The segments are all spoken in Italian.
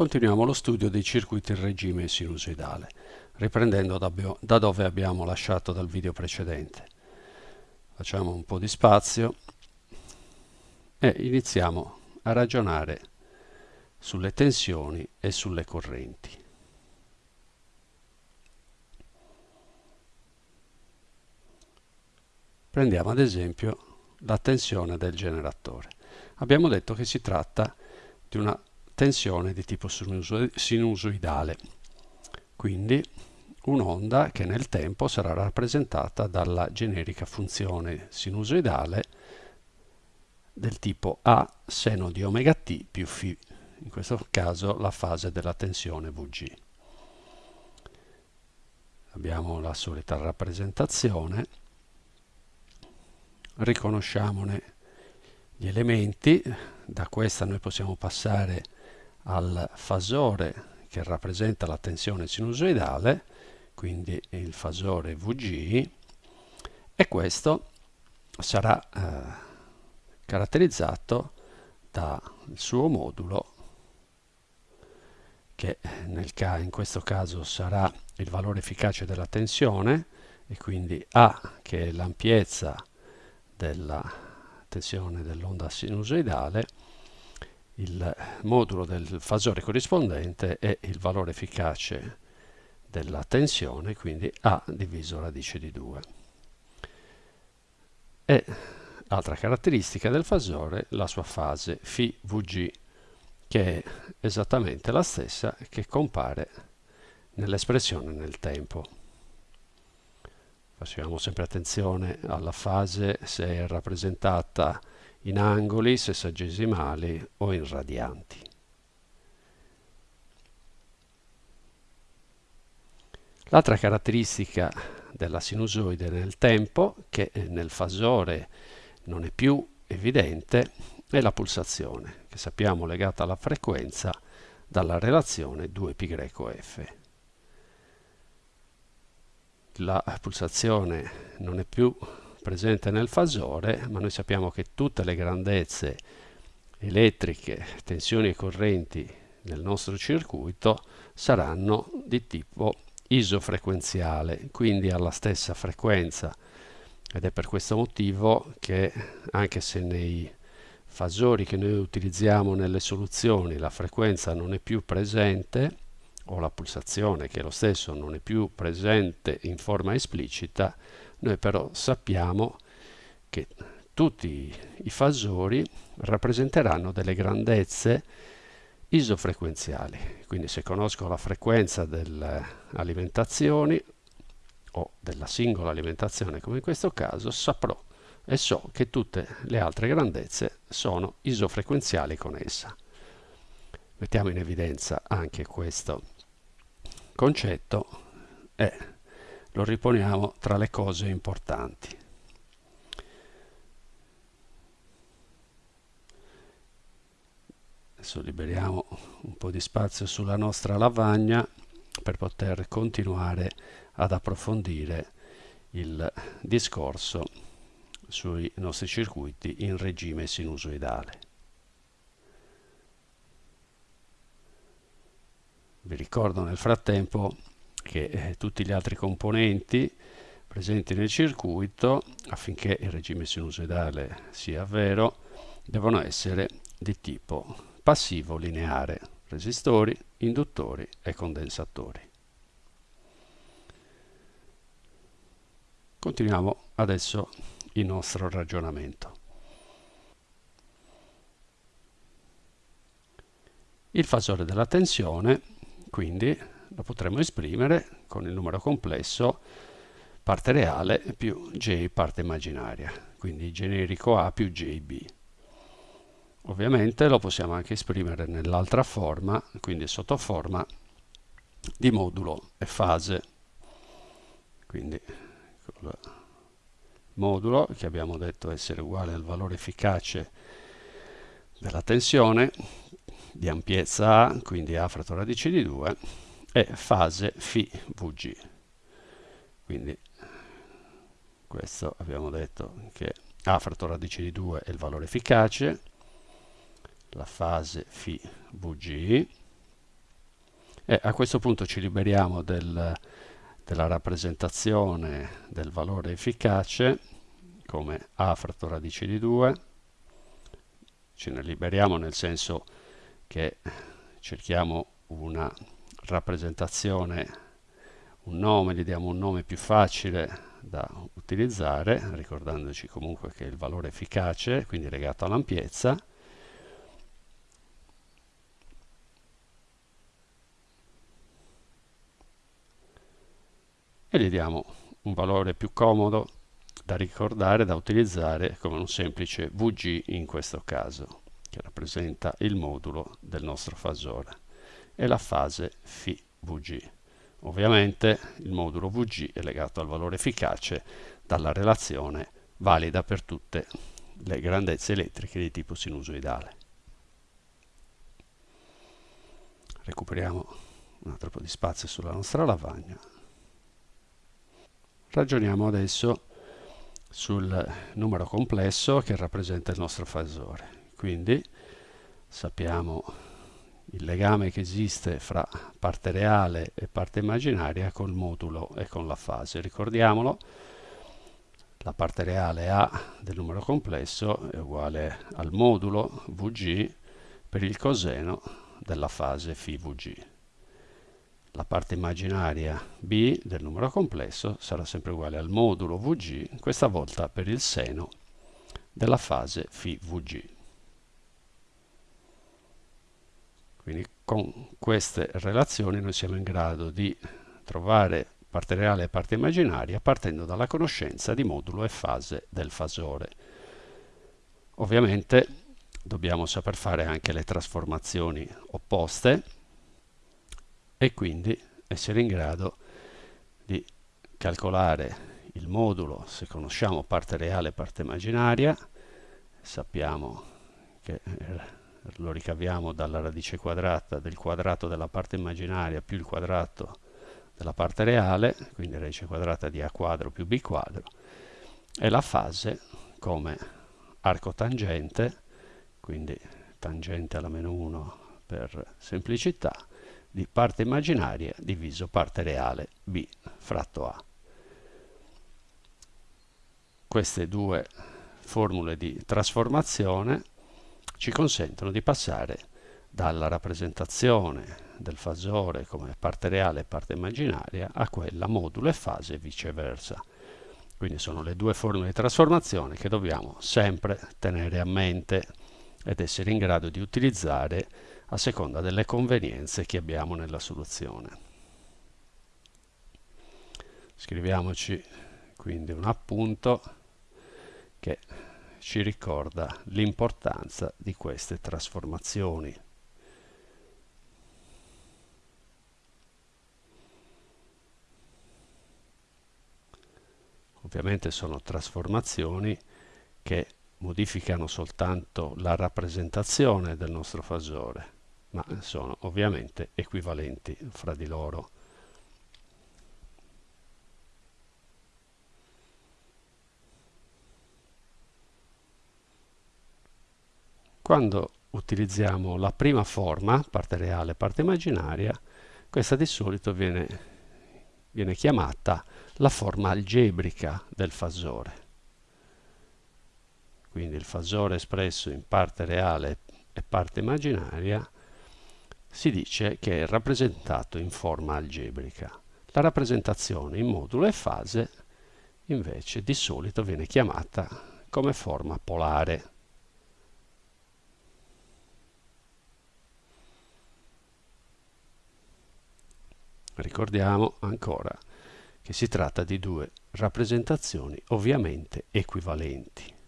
Continuiamo lo studio dei circuiti in regime sinusoidale, riprendendo da, dove abbiamo lasciato dal video precedente. Facciamo un po' di spazio e iniziamo a ragionare sulle tensioni e sulle correnti. Prendiamo ad esempio la tensione del generatore. Abbiamo detto che si tratta di una tensione di tipo sinusoidale, quindi un'onda che nel tempo sarà rappresentata dalla generica funzione sinusoidale del tipo A seno di omega t più φ, in questo caso la fase della tensione Vg. Abbiamo la solita rappresentazione, riconosciamone gli elementi, da questa noi possiamo passare al fasore che rappresenta la tensione sinusoidale, quindi il fasore Vg, e questo sarà eh, caratterizzato dal suo modulo che nel ca in questo caso sarà il valore efficace della tensione e quindi A che è l'ampiezza della tensione dell'onda sinusoidale il modulo del fasore corrispondente è il valore efficace della tensione, quindi A diviso radice di 2. E altra caratteristica del fasore, la sua fase φ Vg, che è esattamente la stessa che compare nell'espressione nel tempo. Facciamo sempre attenzione alla fase se è rappresentata in angoli, sessagesimali o in radianti. L'altra caratteristica della sinusoide nel tempo, che nel fasore non è più evidente, è la pulsazione, che sappiamo legata alla frequenza dalla relazione 2πf. La pulsazione non è più presente nel fasore, ma noi sappiamo che tutte le grandezze elettriche, tensioni e correnti nel nostro circuito saranno di tipo isofrequenziale, quindi alla stessa frequenza. Ed è per questo motivo che anche se nei fasori che noi utilizziamo nelle soluzioni la frequenza non è più presente, o la pulsazione che è lo stesso non è più presente in forma esplicita, noi però sappiamo che tutti i fasori rappresenteranno delle grandezze isofrequenziali. Quindi se conosco la frequenza delle alimentazioni o della singola alimentazione come in questo caso, saprò e so che tutte le altre grandezze sono isofrequenziali con essa. Mettiamo in evidenza anche questo concetto e lo riponiamo tra le cose importanti. Adesso liberiamo un po' di spazio sulla nostra lavagna per poter continuare ad approfondire il discorso sui nostri circuiti in regime sinusoidale. Vi ricordo nel frattempo che eh, tutti gli altri componenti presenti nel circuito affinché il regime sinusoidale sia vero devono essere di tipo passivo lineare resistori, induttori e condensatori. Continuiamo adesso il nostro ragionamento. Il fasore della tensione quindi lo potremmo esprimere con il numero complesso parte reale più j parte immaginaria, quindi generico A più jb. Ovviamente lo possiamo anche esprimere nell'altra forma, quindi sotto forma di modulo e fase. Quindi il modulo che abbiamo detto essere uguale al valore efficace della tensione di ampiezza A, quindi A fratto radice di 2, e fase φ Vg. Quindi questo abbiamo detto che A fratto radice di 2 è il valore efficace, la fase φ Vg e a questo punto ci liberiamo del, della rappresentazione del valore efficace come a fratto radice di 2 ce ne liberiamo nel senso che cerchiamo una rappresentazione un nome, gli diamo un nome più facile da utilizzare ricordandoci comunque che il valore efficace quindi legato all'ampiezza. E gli diamo un valore più comodo da ricordare, da utilizzare come un semplice VG in questo caso, che rappresenta il modulo del nostro fasore, e la fase φVG. Ovviamente il modulo VG è legato al valore efficace dalla relazione valida per tutte le grandezze elettriche di tipo sinusoidale. Recuperiamo un altro po' di spazio sulla nostra lavagna Ragioniamo adesso sul numero complesso che rappresenta il nostro fasore. Quindi sappiamo il legame che esiste fra parte reale e parte immaginaria col modulo e con la fase. Ricordiamolo, la parte reale A del numero complesso è uguale al modulo VG per il coseno della fase φVG la parte immaginaria b del numero complesso sarà sempre uguale al modulo vg, questa volta per il seno della fase φvg. Quindi con queste relazioni noi siamo in grado di trovare parte reale e parte immaginaria partendo dalla conoscenza di modulo e fase del fasore. Ovviamente dobbiamo saper fare anche le trasformazioni opposte e quindi essere in grado di calcolare il modulo se conosciamo parte reale e parte immaginaria sappiamo che lo ricaviamo dalla radice quadrata del quadrato della parte immaginaria più il quadrato della parte reale quindi radice quadrata di a quadro più b quadro e la fase come arco tangente quindi tangente alla meno 1 per semplicità di parte immaginaria diviso parte reale b fratto a. Queste due formule di trasformazione ci consentono di passare dalla rappresentazione del fasore come parte reale e parte immaginaria a quella modulo e fase e viceversa. Quindi sono le due formule di trasformazione che dobbiamo sempre tenere a mente ed essere in grado di utilizzare a seconda delle convenienze che abbiamo nella soluzione. Scriviamoci quindi un appunto che ci ricorda l'importanza di queste trasformazioni. Ovviamente sono trasformazioni che modificano soltanto la rappresentazione del nostro fasore ma sono ovviamente equivalenti fra di loro. Quando utilizziamo la prima forma, parte reale, parte immaginaria, questa di solito viene, viene chiamata la forma algebrica del fasore. Quindi il fasore espresso in parte reale e parte immaginaria si dice che è rappresentato in forma algebrica. La rappresentazione in modulo e fase invece di solito viene chiamata come forma polare. Ricordiamo ancora che si tratta di due rappresentazioni ovviamente equivalenti.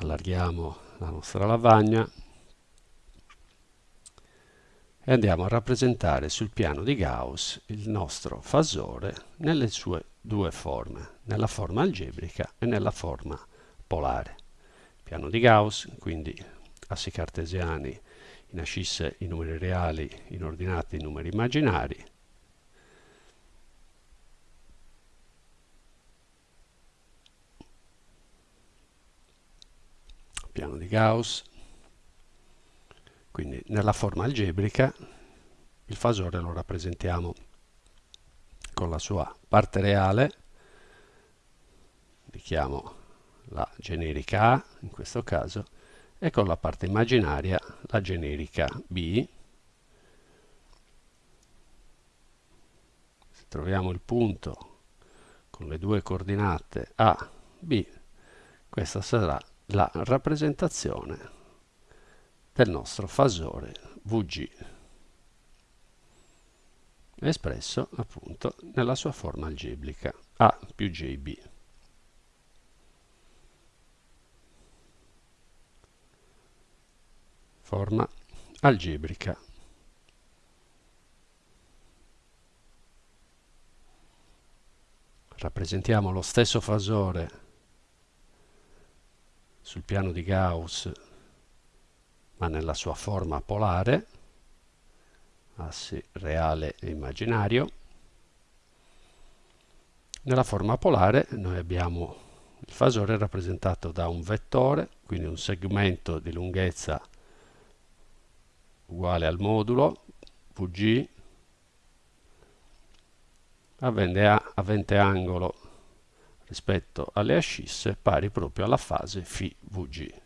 allarghiamo la nostra lavagna e andiamo a rappresentare sul piano di Gauss il nostro fasore nelle sue due forme, nella forma algebrica e nella forma polare. Piano di Gauss, quindi assi cartesiani in ascisse i numeri reali, in ordinate i numeri immaginari, piano di Gauss. Quindi nella forma algebrica il fasore lo rappresentiamo con la sua parte reale. Richiamo la generica A in questo caso e con la parte immaginaria la generica B se troviamo il punto con le due coordinate A, B questa sarà la rappresentazione del nostro fasore VG espresso appunto nella sua forma algebrica A più JB. Forma algebrica. Rappresentiamo lo stesso fasore sul piano di Gauss ma nella sua forma polare assi reale e immaginario. Nella forma polare noi abbiamo il fasore rappresentato da un vettore, quindi un segmento di lunghezza uguale al modulo VG avente angolo rispetto alle ascisse pari proprio alla fase φ VG.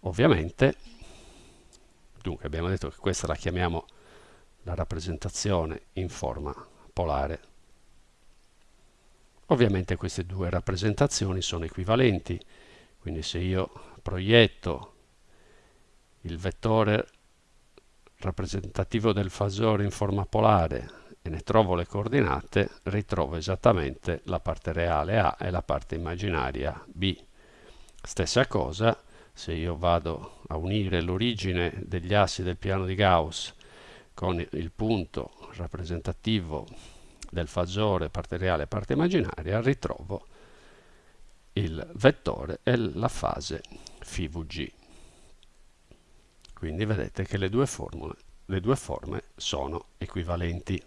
Ovviamente Dunque abbiamo detto che questa la chiamiamo la rappresentazione in forma polare. Ovviamente queste due rappresentazioni sono equivalenti, quindi se io proietto il vettore rappresentativo del fasore in forma polare e ne trovo le coordinate, ritrovo esattamente la parte reale A e la parte immaginaria B. Stessa cosa se io vado a unire l'origine degli assi del piano di Gauss con il punto rappresentativo del fasore parte reale e parte immaginaria, ritrovo il vettore e la fase φVG. Quindi vedete che le due, formule, le due forme sono equivalenti.